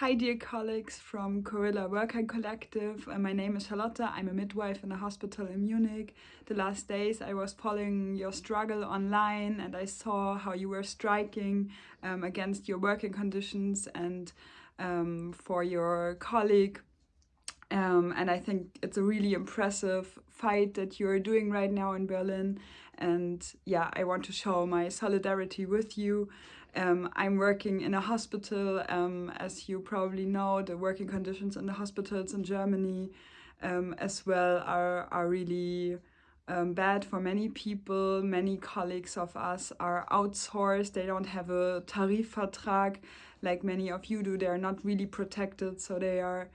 Hi dear colleagues from Gorilla Worker Collective. Uh, my name is Charlotte. I'm a midwife in a hospital in Munich. The last days I was following your struggle online and I saw how you were striking um, against your working conditions and um, for your colleague. Um, and I think it's a really impressive fight that you're doing right now in Berlin. And yeah, I want to show my solidarity with you. Um, I'm working in a hospital. Um, as you probably know, the working conditions in the hospitals in Germany um, as well are, are really um, bad for many people. Many colleagues of us are outsourced. They don't have a Tarifvertrag like many of you do. They're not really protected, so they are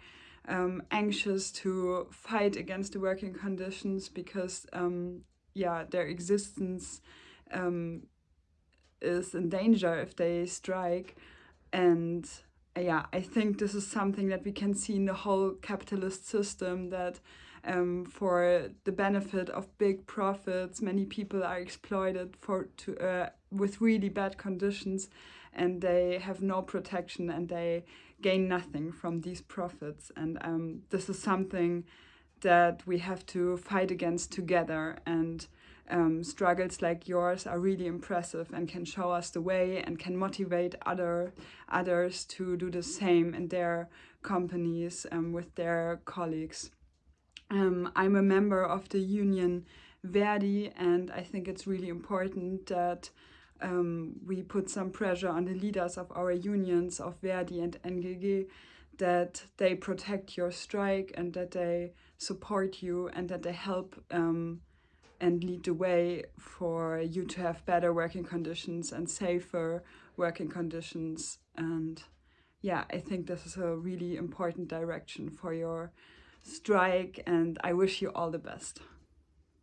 um, anxious to fight against the working conditions because um, yeah, their existence um, is in danger if they strike. And yeah, I think this is something that we can see in the whole capitalist system that um, for the benefit of big profits, many people are exploited for to uh, with really bad conditions and they have no protection and they gain nothing from these profits. And um, this is something that we have to fight against together and um, struggles like yours are really impressive and can show us the way and can motivate other others to do the same in their companies um, with their colleagues. Um, I'm a member of the union Verdi and I think it's really important that um, we put some pressure on the leaders of our unions of Verdi and NGG that they protect your strike and that they support you and that they help um, and lead the way for you to have better working conditions and safer working conditions. And yeah, I think this is a really important direction for your strike and I wish you all the best.